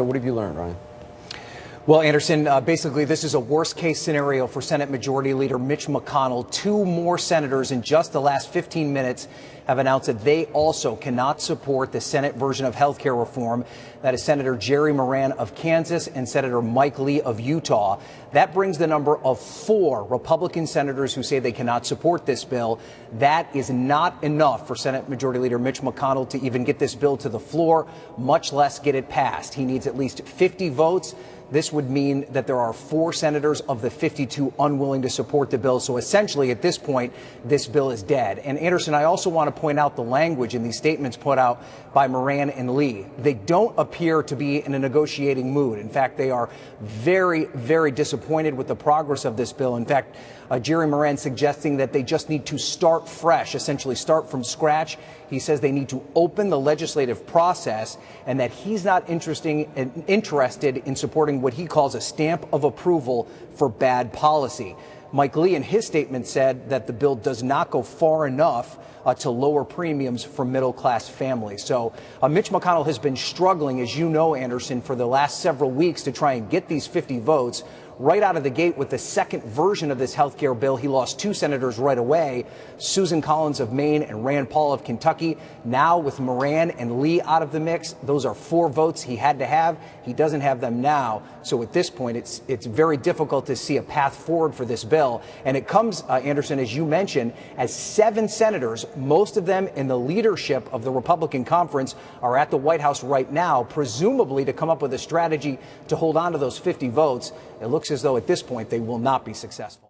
So what have you learned, Ryan? Well, Anderson, uh, basically, this is a worst case scenario for Senate Majority Leader Mitch McConnell. Two more senators in just the last 15 minutes have announced that they also cannot support the Senate version of health care reform. That is Senator Jerry Moran of Kansas and Senator Mike Lee of Utah. That brings the number of four Republican senators who say they cannot support this bill. That is not enough for Senate Majority Leader Mitch McConnell to even get this bill to the floor, much less get it passed. He needs at least 50 votes. This would mean that there are four senators of the 52 unwilling to support the bill. So essentially, at this point, this bill is dead. And Anderson, I also want to point out the language in these statements put out by Moran and Lee. They don't appear to be in a negotiating mood. In fact, they are very, very disappointed with the progress of this bill. In fact, uh, Jerry Moran suggesting that they just need to start fresh, essentially start from scratch. He says they need to open the legislative process and that he's not interesting, interested in supporting what he calls a stamp of approval for bad policy. Mike Lee, in his statement, said that the bill does not go far enough uh, to lower premiums for middle class families. So uh, Mitch McConnell has been struggling, as you know, Anderson, for the last several weeks to try and get these 50 votes right out of the gate with the second version of this health care bill. He lost two senators right away, Susan Collins of Maine and Rand Paul of Kentucky. Now with Moran and Lee out of the mix, those are four votes he had to have. He doesn't have them now. So at this point, it's it's very difficult to see a path forward for this bill. And it comes, uh, Anderson, as you mentioned, as seven senators, most of them in the leadership of the Republican conference, are at the White House right now, presumably to come up with a strategy to hold on to those 50 votes. It looks as though at this point they will not be successful.